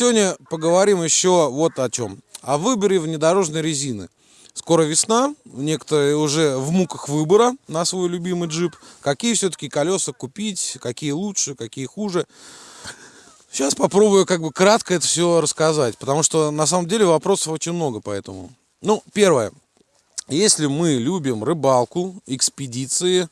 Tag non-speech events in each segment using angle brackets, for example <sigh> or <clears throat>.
сегодня поговорим еще вот о чем. О выборе внедорожной резины. Скоро весна, некоторые уже в муках выбора на свой любимый джип. Какие все-таки колеса купить, какие лучше, какие хуже. Сейчас попробую как бы кратко это все рассказать, потому что на самом деле вопросов очень много поэтому. Ну, первое. Если мы любим рыбалку, экспедиции,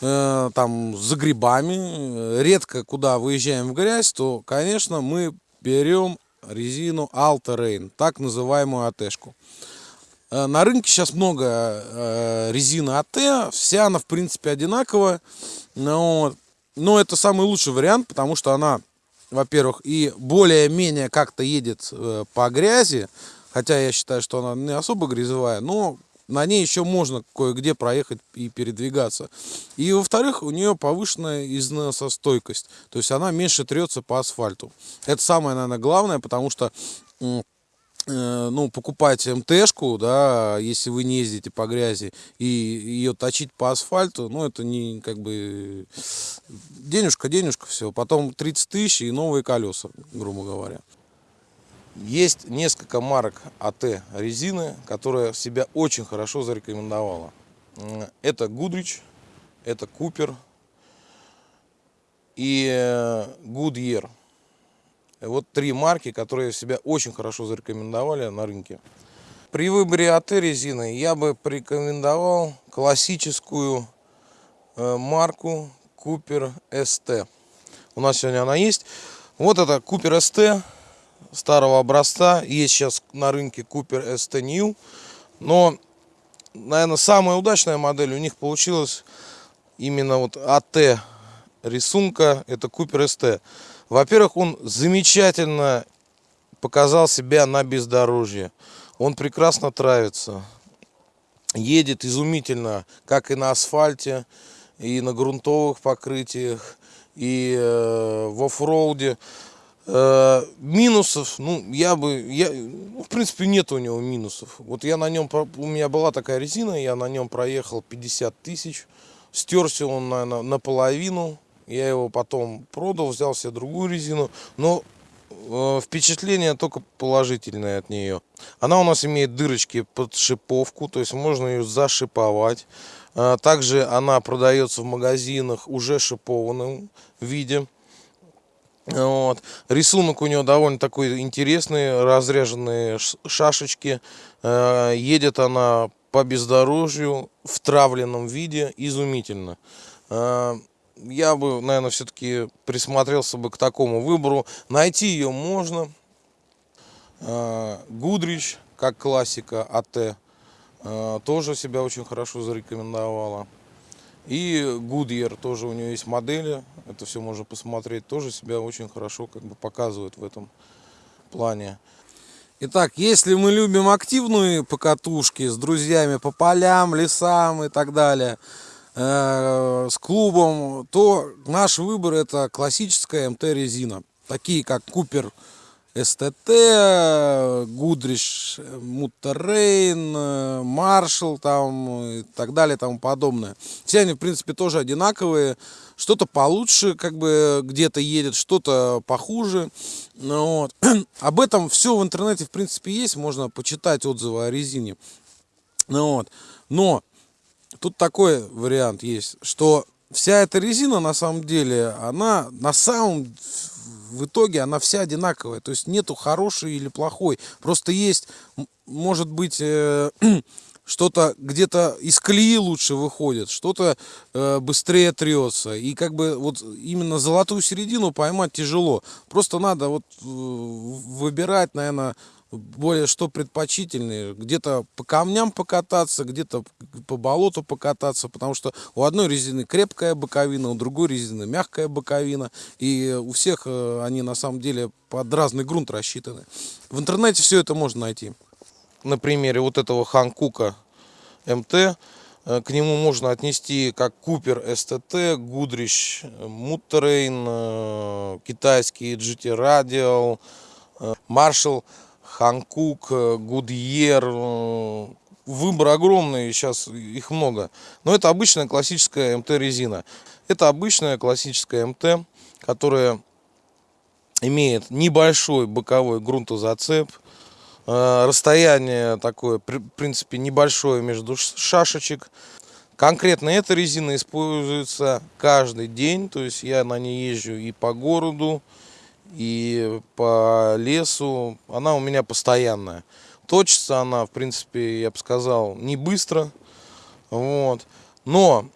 э, там за грибами, э, редко куда выезжаем в грязь, то, конечно, мы берем резину Alta Rain, так называемую АТшку. Э, на рынке сейчас много э, резины АТ, вся она в принципе одинаковая, но, но это самый лучший вариант, потому что она, во-первых, и более-менее как-то едет э, по грязи, хотя я считаю, что она не особо грязевая, но на ней еще можно кое-где проехать и передвигаться. И во-вторых, у нее повышенная износостойкость, то есть она меньше трется по асфальту. Это самое, наверное, главное, потому что э, ну, покупать МТшку, да, если вы не ездите по грязи, и ее точить по асфальту, ну, это не, как бы, денежка, денежка, все. Потом 30 тысяч и новые колеса, грубо говоря. Есть несколько марок АТ резины, которая себя очень хорошо зарекомендовала. Это Гудрич, это Купер и Гудьер. Вот три марки, которые себя очень хорошо зарекомендовали на рынке. При выборе АТ резины я бы порекомендовал классическую э, марку Купер СТ. У нас сегодня она есть. Вот это Купер СТ старого образца. Есть сейчас на рынке Cooper ST New. Но, наверное, самая удачная модель у них получилась именно вот АТ рисунка. Это Cooper ST. Во-первых, он замечательно показал себя на бездорожье. Он прекрасно травится. Едет изумительно, как и на асфальте, и на грунтовых покрытиях, и э, в оффроуде. Э, минусов, ну, я бы, я, ну, в принципе, нет у него минусов. Вот я на нем, у меня была такая резина, я на нем проехал 50 тысяч. Стерся он, наверное, наполовину. Я его потом продал, взял себе другую резину. Но э, впечатление только положительное от нее. Она у нас имеет дырочки под шиповку, то есть можно ее зашиповать. Э, также она продается в магазинах уже шипованном виде. Вот. Рисунок у него довольно такой интересный, разряженные шашечки. Э, едет она по бездорожью в травленном виде, изумительно. Э, я бы, наверное, все-таки присмотрелся бы к такому выбору. Найти ее можно. Э, Гудрич, как классика АТ, тоже себя очень хорошо зарекомендовала. И Goodyear тоже у нее есть модели, это все можно посмотреть, тоже себя очень хорошо как бы показывает в этом плане. Итак, если мы любим активные покатушки с друзьями по полям, лесам и так далее, э, с клубом, то наш выбор это классическая МТ-резина, такие как Купер СТТ, Гудриш, Муттерейн, Маршал там и так далее и тому подобное. Все они, в принципе, тоже одинаковые. Что-то получше, как бы где-то едет, что-то похуже. Ну, вот. <clears throat> Об этом все в интернете, в принципе, есть. Можно почитать отзывы о резине. Ну, вот. Но тут такой вариант есть, что вся эта резина, на самом деле, она на самом в итоге она вся одинаковая. То есть нету хорошей или плохой. Просто есть, может быть, э, <clears throat> что-то где-то из колеи лучше выходит, что-то э, быстрее трется. И как бы вот именно золотую середину поймать тяжело. Просто надо вот э, выбирать, наверное, более что предпочтительные. Где-то по камням покататься, где-то по болоту покататься, потому что у одной резины крепкая боковина, у другой резины мягкая боковина. И у всех э, они на самом деле под разный грунт рассчитаны. В интернете все это можно найти. На примере вот этого Ханкука МТ э, к нему можно отнести как Купер СТТ, Гудрич Муттерейн, э, китайский GT Radial, Marshall Ханкук, э, Гудьер. Э, выбор огромный, сейчас их много. Но это обычная классическая МТ-резина. Это обычная классическая МТ, которая имеет небольшой боковой грунтозацеп. Э, расстояние такое, в принципе, небольшое между шашечек. Конкретно эта резина используется каждый день, то есть я на ней езжу и по городу, и по лесу. Она у меня постоянная. Точится она, в принципе, я бы сказал, не быстро. Вот. Но,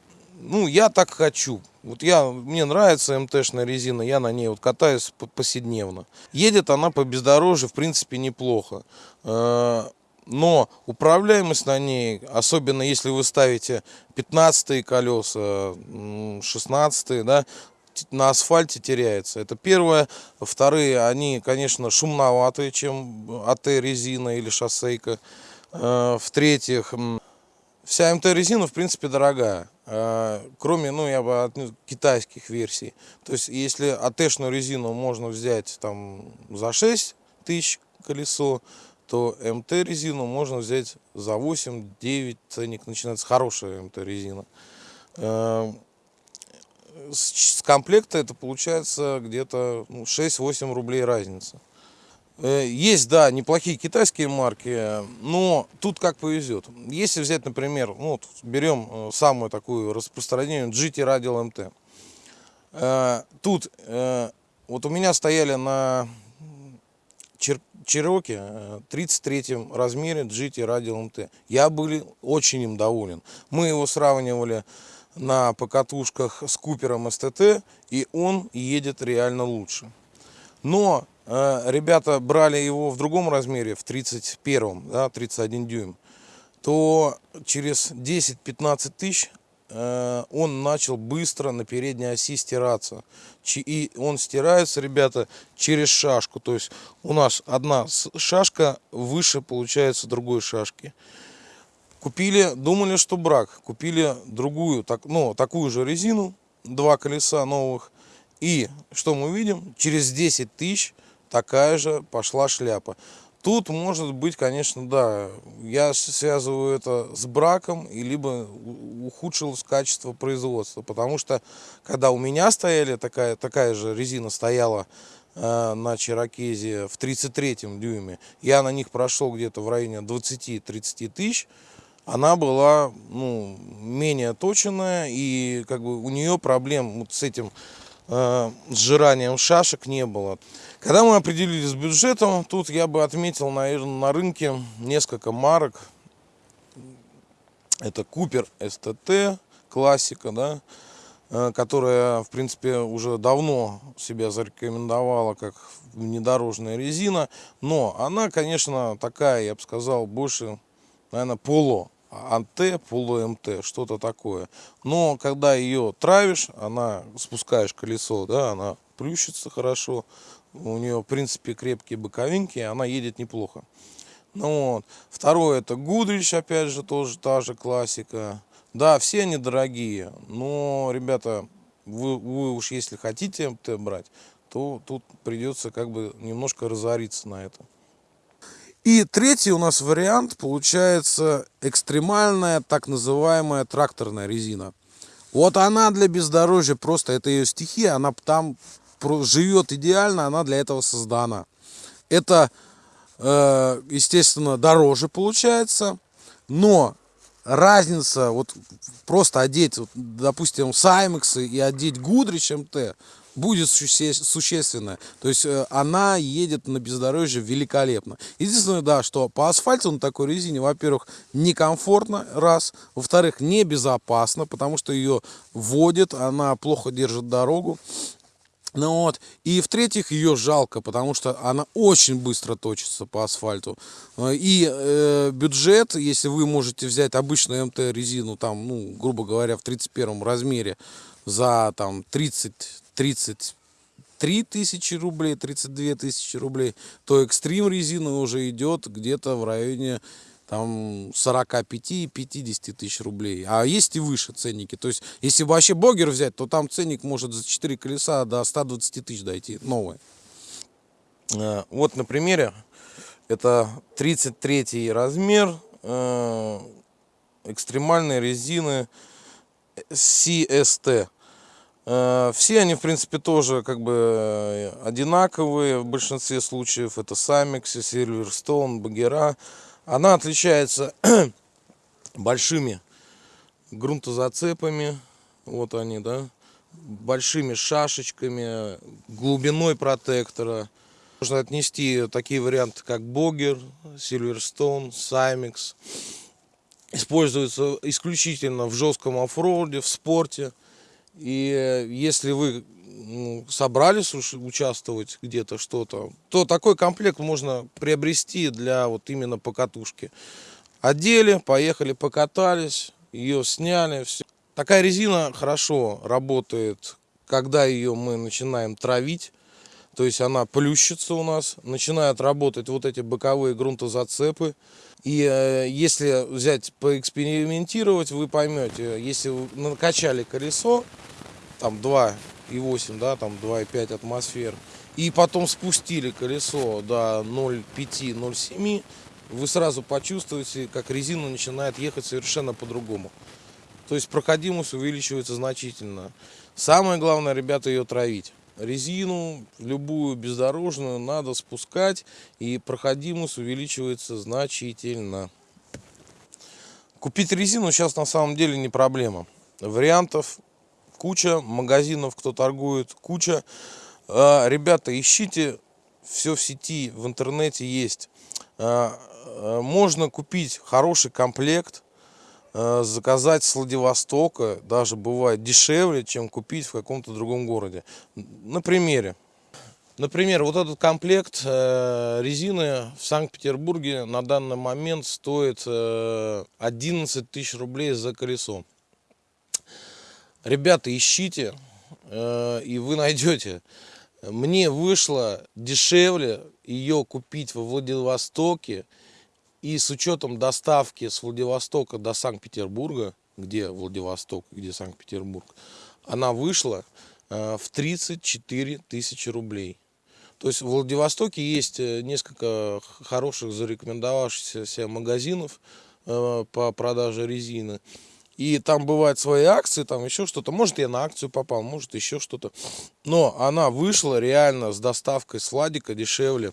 ну, я так хочу. Вот я, мне нравится МТшная резина, я на ней вот катаюсь повседневно. Едет она по бездорожью, в принципе, неплохо. Э, но управляемость на ней, особенно если вы ставите 15 колеса, 16 да, на асфальте теряется. Это первое. Вторые, они, конечно, шумноватые, чем АТ-резина или шоссейка. Э, В-третьих, вся МТ-резина, в принципе, дорогая. Э, кроме, ну, я бы отнес китайских версий. То есть, если АТ-шную резину можно взять там за 6 тысяч колесо, то МТ резину можно взять за 8-9 ценник начинается хорошая МТ э, с комплекта это получается где-то ну, 6-8 рублей разница э, есть да неплохие китайские марки но тут как повезет если взять например ну, вот берем э, самую такую распространенную GT Radial MT тут вот у меня стояли на Чероки в 33 размере GT Radial MT. Я был очень им доволен. Мы его сравнивали на покатушках с Купером СТТ, и он едет реально лучше. Но э, ребята брали его в другом размере, в 31, да, 31 дюйм, то через 10-15 тысяч Э, он начал быстро на передней оси стираться. И он стирается, ребята, через шашку. То есть у нас одна шашка выше получается другой шашки. Купили, думали, что брак. Купили другую, так, ну, такую же резину, два колеса новых. И что мы видим? Через 10 тысяч такая же пошла шляпа. Тут может быть, конечно, да, я связываю это с браком, и либо ухудшилось качество производства. Потому что, когда у меня стояли, такая, такая же резина стояла э, на Чирокезе в 33 дюйме, я на них прошел где-то в районе 20-30 тысяч, она была ну, менее точенная, и как бы у нее проблем вот с этим э, сжиранием шашек не было. Когда мы определились с бюджетом, тут я бы отметил, наверное, на рынке несколько марок. Это Купер СТТ, классика, да, э, которая, в принципе, уже давно себя зарекомендовала как внедорожная резина. Но она, конечно, такая, я бы сказал, больше, наверное, поло. АНТ, полу МТ, что-то такое. Но когда ее травишь, она спускаешь колесо, да, она плющится хорошо, у нее, в принципе, крепкие боковинки, она едет неплохо. Ну вот. Второе, это Гудрич, опять же, тоже та же классика. Да, все они дорогие, но, ребята, вы, вы уж если хотите МТ брать, то тут придется как бы немножко разориться на это. И третий у нас вариант получается экстремальная так называемая тракторная резина. Вот она для бездорожья просто, это ее стихия, она там живет идеально, она для этого создана. Это, э, естественно, дороже получается, но разница, вот просто одеть, допустим, Саймексы и одеть Гудрич МТ будет существенная. То есть э, она едет на бездорожье великолепно. Единственное, да, что по асфальту на такой резине, во-первых, некомфортно, раз. Во-вторых, небезопасно, потому что ее водит, она плохо держит дорогу. Ну вот. И в-третьих, ее жалко, потому что она очень быстро точится по асфальту. И э, бюджет, если вы можете взять обычную МТ-резину, там, ну, грубо говоря, в 31 размере за там 30 33 тысячи рублей, 32 тысячи рублей, то экстрим резина уже идет где-то в районе там 45-50 тысяч рублей. А есть и выше ценники. То есть, если вообще богер взять, то там ценник может за 4 колеса до 120 тысяч дойти, новые. Э, вот на примере, это 33 размер э, экстремальной резины CST. Э, все они, в принципе, тоже как бы э, одинаковые в большинстве случаев. Это Самикс, Silverstone, Багера. Она отличается <clears throat> большими грунтозацепами. Вот они, да. Большими шашечками, глубиной протектора. Можно отнести такие варианты, как Богер, Silverstone, Саймикс. Используются исключительно в жестком оффроуде, в спорте. И э, если вы ну, собрались участвовать где-то что-то, то такой комплект можно приобрести для вот именно покатушки. Одели, поехали, покатались, ее сняли. Все. Такая резина хорошо работает, когда ее мы начинаем травить. То есть она плющится у нас, начинают работать вот эти боковые грунтозацепы. И э, если взять, поэкспериментировать, вы поймете, если вы накачали колесо, там 2,8, да, там 2,5 атмосфер, и потом спустили колесо до 0,5-0,7, вы сразу почувствуете, как резина начинает ехать совершенно по-другому. То есть проходимость увеличивается значительно. Самое главное, ребята, ее травить. Резину, любую бездорожную, надо спускать, и проходимость увеличивается значительно. Купить резину сейчас на самом деле не проблема. Вариантов куча, магазинов, кто торгует, куча. А, ребята, ищите, все в сети, в интернете есть. А, а, можно купить хороший комплект, заказать с Владивостока даже бывает дешевле, чем купить в каком-то другом городе. На примере. Например, вот этот комплект э, резины в Санкт-Петербурге на данный момент стоит 11 э, тысяч рублей за колесо. Ребята, ищите, и вы найдете. Мне вышло дешевле ее купить во Владивостоке, и с учетом доставки с Владивостока до Санкт-Петербурга, где Владивосток, где Санкт-Петербург, она вышла э, в 34 тысячи рублей. То есть в Владивостоке есть э, несколько хороших зарекомендовавшихся магазинов э, по продаже резины. И там бывают свои акции, там еще что-то. Может, я на акцию попал, может, еще что-то. Но она вышла реально с доставкой с Владика дешевле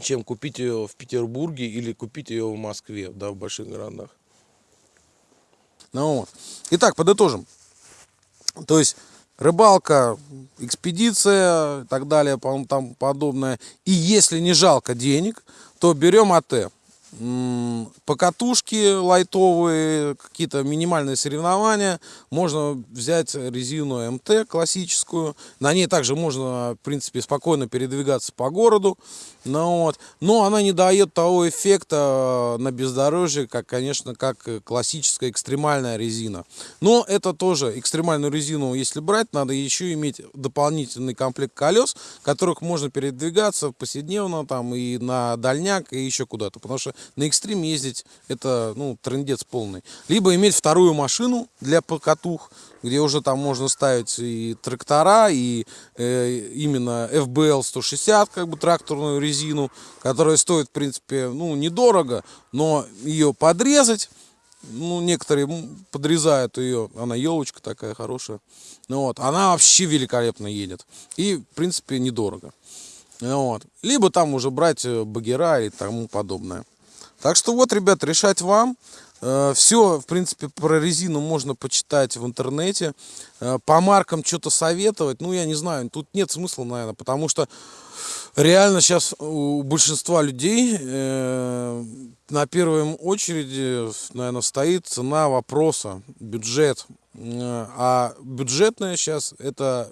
чем купить ее в Петербурге или купить ее в Москве, да, в больших городах. Ну вот. Итак, подытожим. То есть рыбалка, экспедиция и так далее, там подобное. И если не жалко денег, то берем АТ покатушки лайтовые, какие-то минимальные соревнования. Можно взять резину МТ классическую. На ней также можно, в принципе, спокойно передвигаться по городу. Ну, вот. Но она не дает того эффекта на бездорожье, как, конечно, как классическая экстремальная резина. Но это тоже экстремальную резину, если брать, надо еще иметь дополнительный комплект колес, которых можно передвигаться повседневно там и на дальняк, и еще куда-то. Потому что на экстрим ездить это ну, трендец полный. Либо иметь вторую машину для покатух, где уже там можно ставить и трактора, и э, именно FBL 160, как бы тракторную резину, которая стоит, в принципе, ну, недорого, но ее подрезать, ну, некоторые подрезают ее, она елочка такая хорошая, ну, вот, она вообще великолепно едет, и, в принципе, недорого. Вот. Либо там уже брать э, багера и тому подобное. Так что вот, ребят, решать вам. Э, Все, в принципе, про резину можно почитать в интернете. Э, по маркам что-то советовать, ну, я не знаю, тут нет смысла, наверное, потому что реально сейчас у большинства людей э, на первой очереди, наверное, стоит цена вопроса, бюджет. А бюджетная сейчас это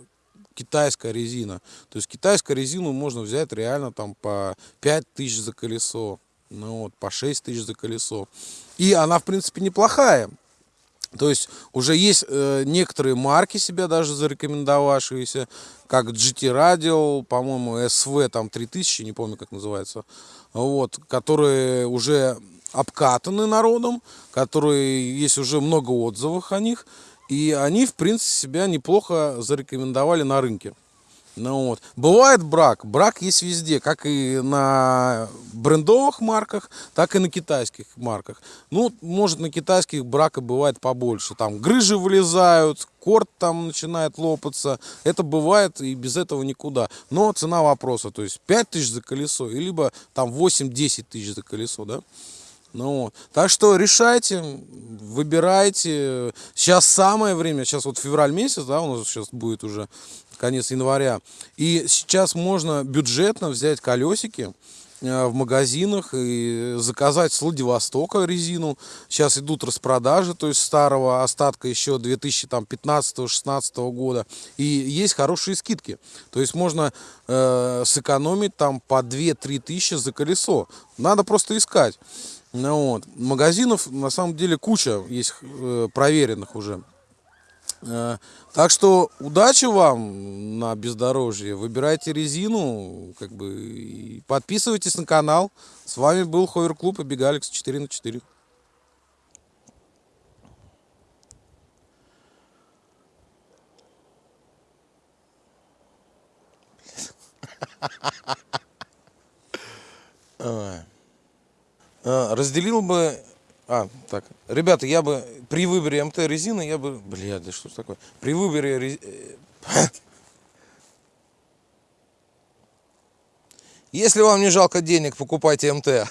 китайская резина. То есть китайскую резину можно взять реально там по 5 тысяч за колесо ну вот, по 6 тысяч за колесо. И она, в принципе, неплохая. То есть уже есть э, некоторые марки себя даже зарекомендовавшиеся, как GT Radio, по-моему, SV там 3000, не помню как называется, вот, которые уже обкатаны народом, которые есть уже много отзывов о них, и они, в принципе, себя неплохо зарекомендовали на рынке. Ну вот. Бывает брак. Брак есть везде, как и на брендовых марках, так и на китайских марках. Ну, может, на китайских брака бывает побольше. Там грыжи вылезают, корт там начинает лопаться. Это бывает и без этого никуда. Но цена вопроса, то есть 5 тысяч за колесо, либо там 8-10 тысяч за колесо, да. Ну, вот. Так что решайте, выбирайте. Сейчас самое время, сейчас вот февраль месяц, да, у нас сейчас будет уже конец января. И сейчас можно бюджетно взять колесики э, в магазинах и заказать с Владивостока резину. Сейчас идут распродажи, то есть старого остатка еще 2015-16 года. И есть хорошие скидки. То есть можно э, сэкономить там по 2-3 тысячи за колесо. Надо просто искать. Ну, вот. Магазинов на самом деле куча есть э, проверенных уже. Э, так что удачи вам на бездорожье. Выбирайте резину, как бы и подписывайтесь на канал. С вами был Ховер Клуб и Бегалекс 4 на 4. Разделил бы а, так. Ребята, я бы при выборе МТ резины, я бы... Бля, да что ж такое? При выборе... Рез... <sniffs> Если вам не жалко денег, покупайте МТ.